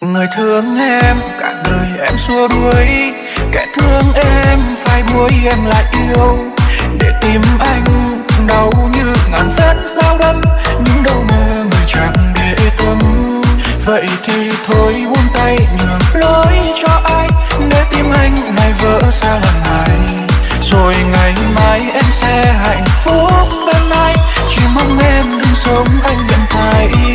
người thương em, cả đời em xua đuổi. Kẻ thương em phải buối em lại yêu. Để tìm anh, đau như ngàn vết dao đâm nhưng đâu mà người chẳng để tâm. Vậy thì thôi buông tay, nhường lối cho ai. Để tim anh này vỡ ra lần này. Rồi ngày mai em sẽ hạnh phúc bên anh chỉ mong em đừng sống anh nhận thay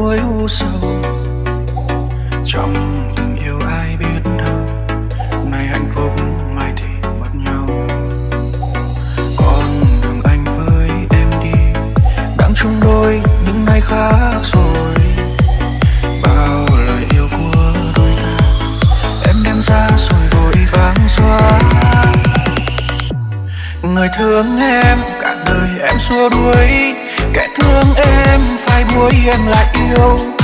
cuối u sầu trong tình yêu ai biết đâu, nay hạnh phúc, mai thì mất nhau. Con đường anh với em đi, đang chung đôi những ngày khác rồi. Bao lời yêu của đôi ta, em đem ra rồi vội vàng xóa. Người thương em, cả đời em xua đuổi. Kẻ thương em em lại yêu.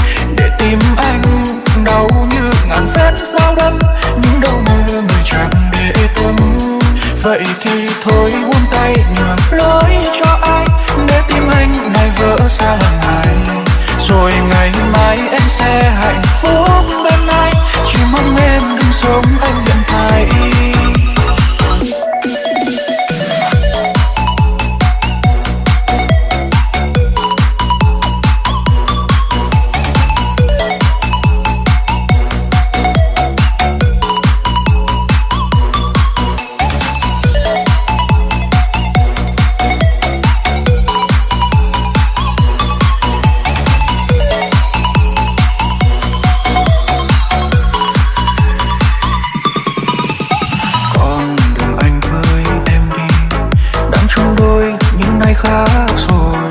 Khác rồi.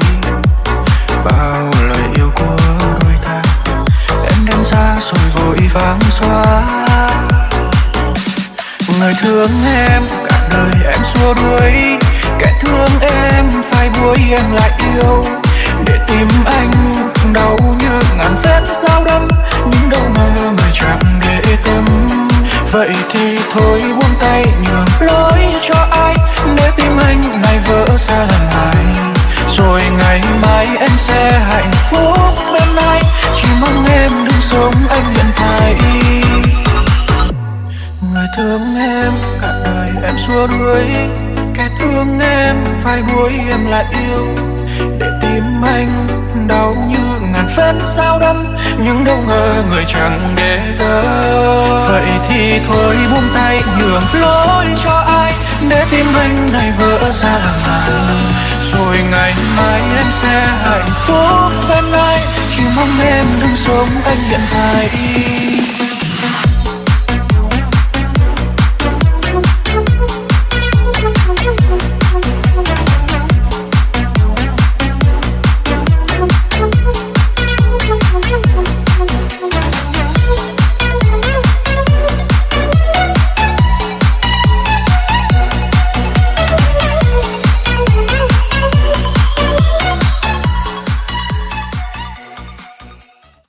Bao lời yêu của đôi ta, em đem ra rồi vội vàng xóa. Người thương em, cả đời em xua đuổi. Kẻ thương em, phải đuổi em lại yêu. Để tìm anh đau như ngàn vết dao đâm nhưng đâu ngờ người chẳng để tâm. Vậy thì thôi xua đuổi. Kẻ thương em phai buối em lại yêu. Để tim anh đau như ngàn vết dao đâm nhưng đâu ngờ người chẳng để tâm vậy thì thôi buông tay nhường lối cho ai. Để tim anh này vỡ ra làm này rồi ngày mai em sẽ hạnh phúc bên anh chỉ mong em đừng sống anh nhận thay